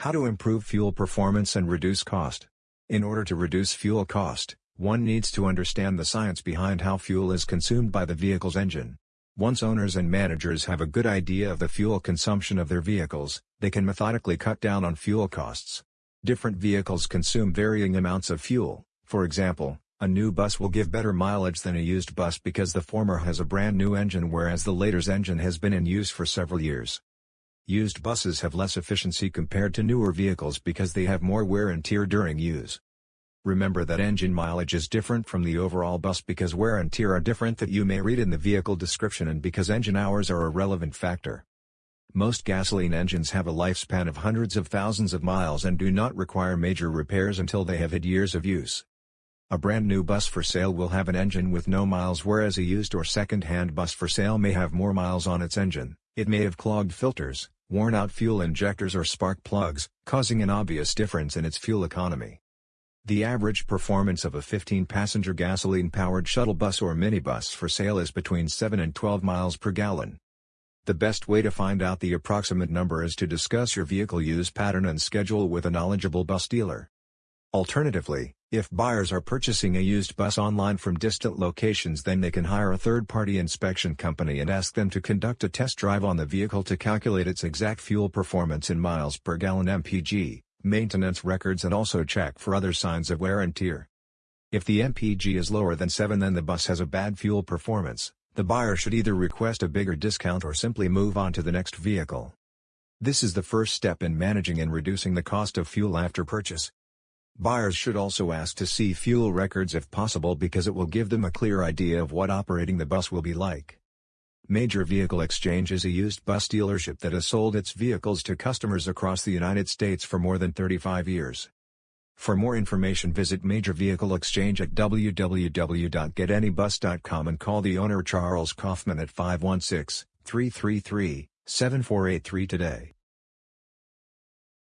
How to improve fuel performance and reduce cost. In order to reduce fuel cost, one needs to understand the science behind how fuel is consumed by the vehicle's engine. Once owners and managers have a good idea of the fuel consumption of their vehicles, they can methodically cut down on fuel costs. Different vehicles consume varying amounts of fuel, for example, a new bus will give better mileage than a used bus because the former has a brand new engine whereas the later's engine has been in use for several years. Used buses have less efficiency compared to newer vehicles because they have more wear and tear during use. Remember that engine mileage is different from the overall bus because wear and tear are different that you may read in the vehicle description and because engine hours are a relevant factor. Most gasoline engines have a lifespan of hundreds of thousands of miles and do not require major repairs until they have had years of use. A brand new bus for sale will have an engine with no miles whereas a used or second-hand bus for sale may have more miles on its engine, it may have clogged filters, worn out fuel injectors or spark plugs, causing an obvious difference in its fuel economy. The average performance of a 15-passenger gasoline-powered shuttle bus or minibus for sale is between 7 and 12 miles per gallon. The best way to find out the approximate number is to discuss your vehicle use pattern and schedule with a knowledgeable bus dealer. Alternatively, if buyers are purchasing a used bus online from distant locations then they can hire a third-party inspection company and ask them to conduct a test drive on the vehicle to calculate its exact fuel performance in miles per gallon MPG, maintenance records and also check for other signs of wear and tear. If the MPG is lower than 7 then the bus has a bad fuel performance, the buyer should either request a bigger discount or simply move on to the next vehicle. This is the first step in managing and reducing the cost of fuel after purchase. Buyers should also ask to see fuel records if possible because it will give them a clear idea of what operating the bus will be like. Major Vehicle Exchange is a used bus dealership that has sold its vehicles to customers across the United States for more than 35 years. For more information visit Major Vehicle Exchange at www.getanybus.com and call the owner Charles Kaufman at 516-333-7483 today.